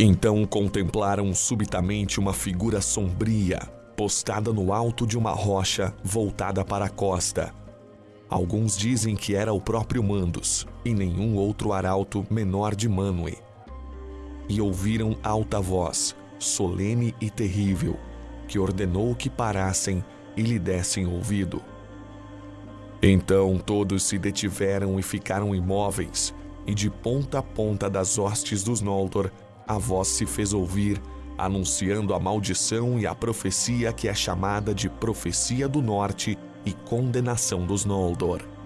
Então contemplaram subitamente uma figura sombria, postada no alto de uma rocha voltada para a costa. Alguns dizem que era o próprio Mandos, e nenhum outro arauto menor de Manwë. E ouviram alta voz, solene e terrível, que ordenou que parassem e lhe dessem ouvido. Então todos se detiveram e ficaram imóveis, e de ponta a ponta das hostes dos Noldor, a voz se fez ouvir, anunciando a maldição e a profecia que é chamada de Profecia do Norte e Condenação dos Noldor.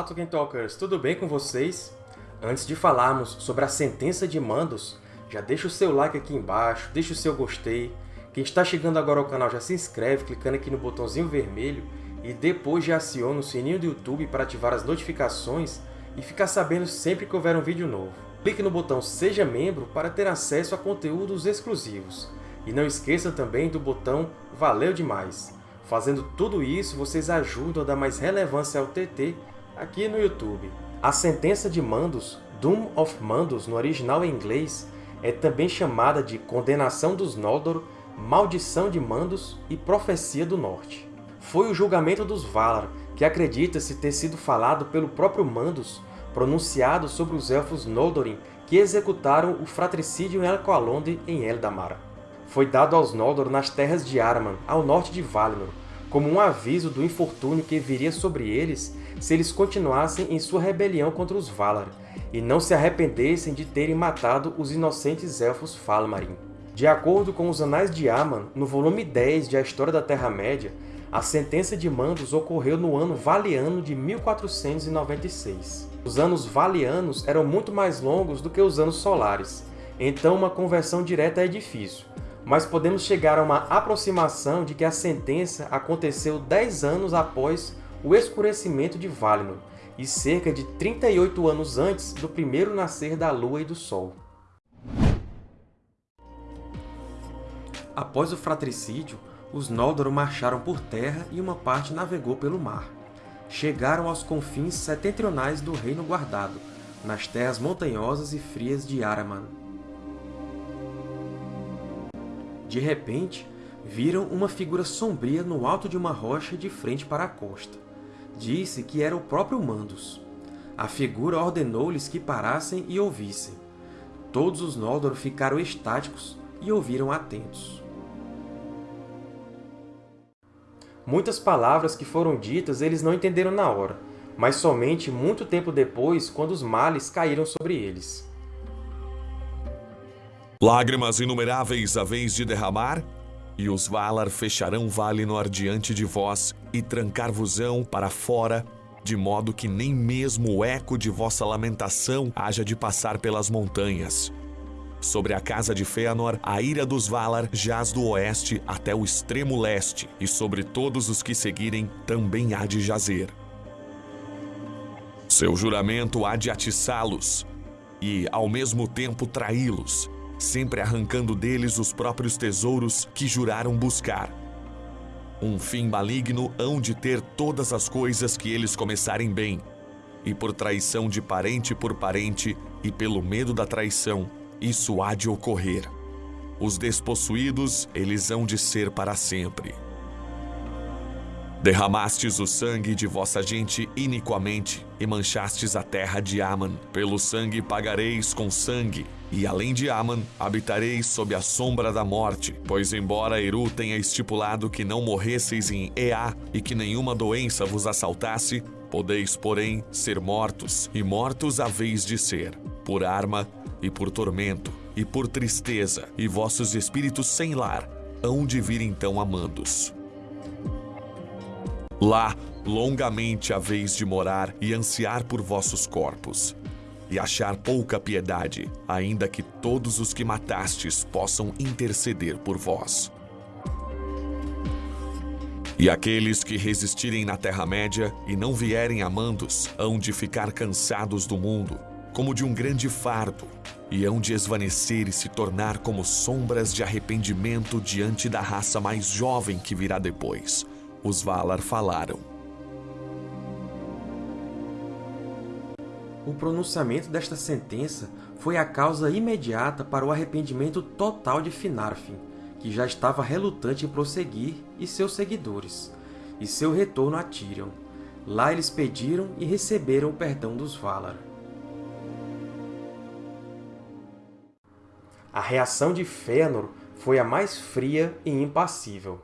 Olá, Tolkien Talkers! Tudo bem com vocês? Antes de falarmos sobre a sentença de Mandos, já deixa o seu like aqui embaixo, deixa o seu gostei. Quem está chegando agora ao canal já se inscreve clicando aqui no botãozinho vermelho e depois já aciona o sininho do YouTube para ativar as notificações e ficar sabendo sempre que houver um vídeo novo. Clique no botão Seja Membro para ter acesso a conteúdos exclusivos. E não esqueça também do botão Valeu Demais! Fazendo tudo isso, vocês ajudam a dar mais relevância ao TT aqui no YouTube. A sentença de Mandos, Doom of Mandos no original em inglês, é também chamada de Condenação dos Noldor, Maldição de Mandos e Profecia do Norte. Foi o julgamento dos Valar, que acredita-se ter sido falado pelo próprio Mandos, pronunciado sobre os Elfos Noldorin que executaram o fratricídio em Elcoalonde em Eldamar. Foi dado aos Noldor nas terras de Araman, ao norte de Valinor, como um aviso do infortúnio que viria sobre eles se eles continuassem em sua rebelião contra os Valar, e não se arrependessem de terem matado os inocentes Elfos Falmarin. De acordo com os Anais de Aman, no volume 10 de A História da Terra-média, a sentença de Mandos ocorreu no ano Valiano de 1496. Os anos Valianos eram muito mais longos do que os anos solares, então uma conversão direta é difícil, mas podemos chegar a uma aproximação de que a sentença aconteceu 10 anos após o escurecimento de Valinor, e cerca de 38 anos antes do primeiro nascer da Lua e do Sol. Após o fratricídio, os Noldor marcharam por terra e uma parte navegou pelo mar. Chegaram aos confins setentrionais do Reino Guardado, nas terras montanhosas e frias de Araman. De repente, viram uma figura sombria no alto de uma rocha de frente para a costa. Disse que era o próprio Mandos. A figura ordenou-lhes que parassem e ouvissem. Todos os Noldor ficaram estáticos e ouviram atentos. Muitas palavras que foram ditas eles não entenderam na hora, mas somente muito tempo depois, quando os males caíram sobre eles. Lágrimas inumeráveis a vez de derramar, e os Valar fecharão Valinor diante de vós, e trancar-vos-ão para fora, de modo que nem mesmo o eco de vossa lamentação haja de passar pelas montanhas. Sobre a casa de Fëanor, a ira dos Valar jaz do oeste até o extremo leste, e sobre todos os que seguirem também há de jazer. Seu juramento há de atiçá-los, e, ao mesmo tempo, traí-los, sempre arrancando deles os próprios tesouros que juraram buscar. Um fim maligno hão de ter todas as coisas que eles começarem bem, e por traição de parente por parente, e pelo medo da traição, isso há de ocorrer. Os despossuídos, eles hão de ser para sempre. Derramastes o sangue de vossa gente iniquamente, e manchastes a terra de Aman. Pelo sangue pagareis com sangue, e além de Aman, habitareis sob a sombra da morte, pois embora Eru tenha estipulado que não morresseis em Ea e que nenhuma doença vos assaltasse, podeis, porém, ser mortos, e mortos haveis de ser, por arma e por tormento, e por tristeza, e vossos espíritos sem lar hão de vir então amandos. Lá, longamente haveis de morar e ansiar por vossos corpos, e achar pouca piedade, ainda que todos os que matastes possam interceder por vós. E aqueles que resistirem na Terra-média e não vierem a Mandos hão de ficar cansados do mundo, como de um grande fardo, e hão de esvanecer e se tornar como sombras de arrependimento diante da raça mais jovem que virá depois. Os Valar falaram. O pronunciamento desta sentença foi a causa imediata para o arrependimento total de Finarfin, que já estava relutante em prosseguir, e seus seguidores, e seu retorno a Tirion. Lá eles pediram e receberam o perdão dos Valar. A reação de Fëanor foi a mais fria e impassível.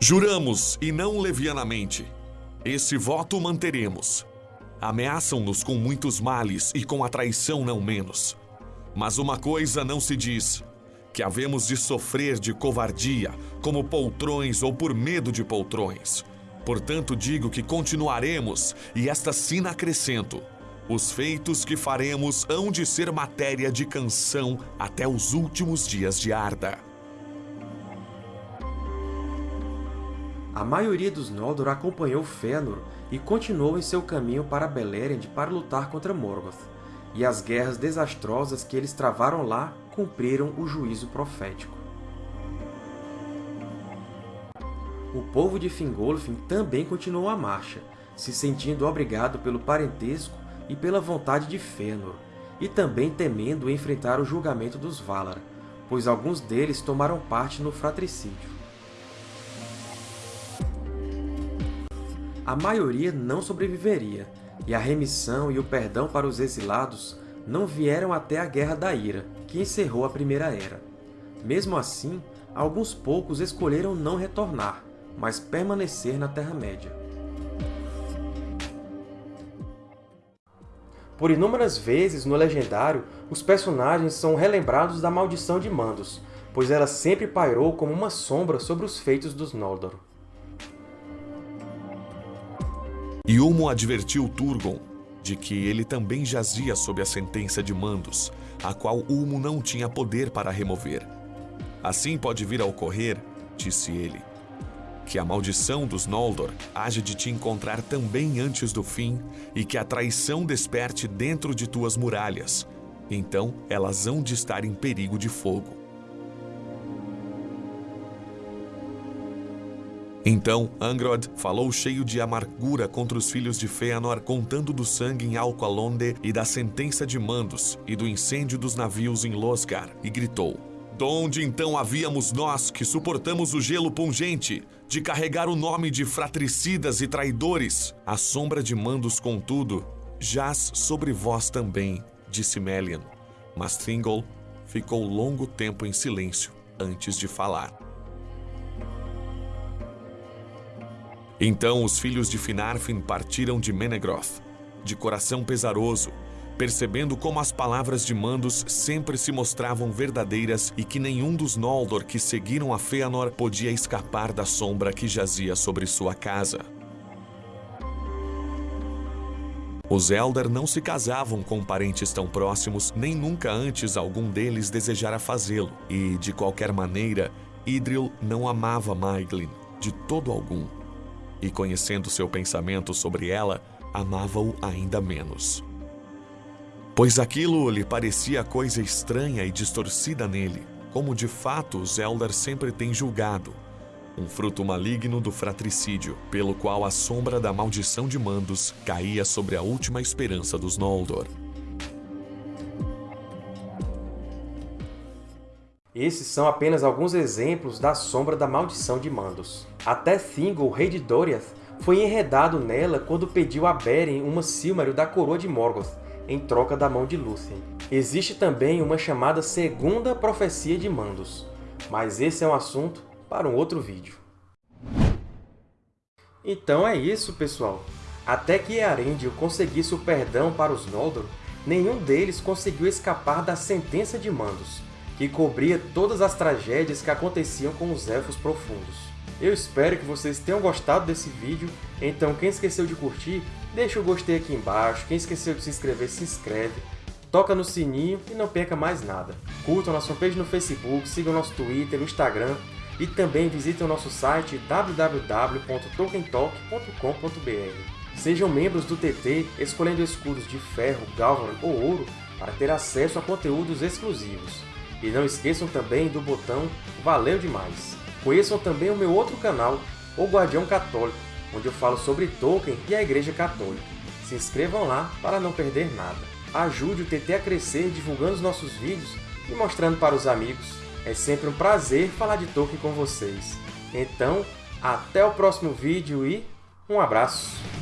Juramos, e não levianamente. Esse voto manteremos. Ameaçam-nos com muitos males e com a traição não menos. Mas uma coisa não se diz: que havemos de sofrer de covardia, como poltrões ou por medo de poltrões. Portanto, digo que continuaremos, e esta sina acrescento: os feitos que faremos hão de ser matéria de canção até os últimos dias de Arda. A maioria dos Noldor acompanhou Fëanor e continuou em seu caminho para Beleriand para lutar contra Morgoth, e as guerras desastrosas que eles travaram lá cumpriram o juízo profético. O povo de Fingolfin também continuou a marcha, se sentindo obrigado pelo parentesco e pela vontade de Fëanor, e também temendo enfrentar o julgamento dos Valar, pois alguns deles tomaram parte no fratricídio. A maioria não sobreviveria, e a remissão e o perdão para os exilados não vieram até a Guerra da Ira, que encerrou a Primeira Era. Mesmo assim, alguns poucos escolheram não retornar, mas permanecer na Terra-média. Por inúmeras vezes no Legendário, os personagens são relembrados da Maldição de Mandos, pois ela sempre pairou como uma sombra sobre os feitos dos Noldor. E Ulmo advertiu Turgon de que ele também jazia sob a sentença de Mandos, a qual Ulmo não tinha poder para remover. Assim pode vir a ocorrer, disse ele, que a maldição dos Noldor haja de te encontrar também antes do fim e que a traição desperte dentro de tuas muralhas. Então elas hão de estar em perigo de fogo. Então Angrod falou cheio de amargura contra os filhos de Fëanor, contando do sangue em Alqualonde e da sentença de Mandos e do incêndio dos navios em Losgar, e gritou: Donde então havíamos nós que suportamos o gelo pungente, de carregar o nome de fratricidas e traidores? A sombra de Mandos, contudo, jaz sobre vós também, disse Melian. Mas Thingol ficou longo tempo em silêncio antes de falar. Então os filhos de Finarfin partiram de Menegroth, de coração pesaroso, percebendo como as palavras de Mandos sempre se mostravam verdadeiras e que nenhum dos Noldor que seguiram a Fëanor podia escapar da sombra que jazia sobre sua casa. Os Eldar não se casavam com parentes tão próximos, nem nunca antes algum deles desejara fazê-lo, e, de qualquer maneira, Idril não amava Maeglin, de todo algum. E conhecendo seu pensamento sobre ela, amava-o ainda menos pois aquilo lhe parecia coisa estranha e distorcida nele, como de fato os Eldar sempre têm julgado, um fruto maligno do fratricídio, pelo qual a sombra da maldição de Mandos caía sobre a última esperança dos Noldor. Esses são apenas alguns exemplos da sombra da maldição de Mandos. Até Thingol, rei de Doriath, foi enredado nela quando pediu a Beren uma Silmaril da coroa de Morgoth, em troca da mão de Lúthien. Existe também uma chamada Segunda Profecia de Mandos, mas esse é um assunto para um outro vídeo. Então é isso, pessoal! Até que Earendil conseguisse o perdão para os Noldor, nenhum deles conseguiu escapar da Sentença de Mandos, que cobria todas as tragédias que aconteciam com os Elfos Profundos. Eu espero que vocês tenham gostado desse vídeo, então quem esqueceu de curtir, deixa o gostei aqui embaixo, quem esqueceu de se inscrever, se inscreve, toca no sininho e não perca mais nada. Curtam nossa fanpage no Facebook, sigam nosso Twitter, Instagram, E também visitem o nosso site www.tolkientalk.com.br. Sejam membros do TT escolhendo escudos de ferro, galvan ou ouro para ter acesso a conteúdos exclusivos. E não esqueçam também do botão Valeu Demais! Conheçam também o meu outro canal, O Guardião Católico, onde eu falo sobre Tolkien e a Igreja Católica. Se inscrevam lá para não perder nada. Ajude o TT a crescer divulgando os nossos vídeos e mostrando para os amigos. É sempre um prazer falar de Tolkien com vocês. Então, até o próximo vídeo e um abraço!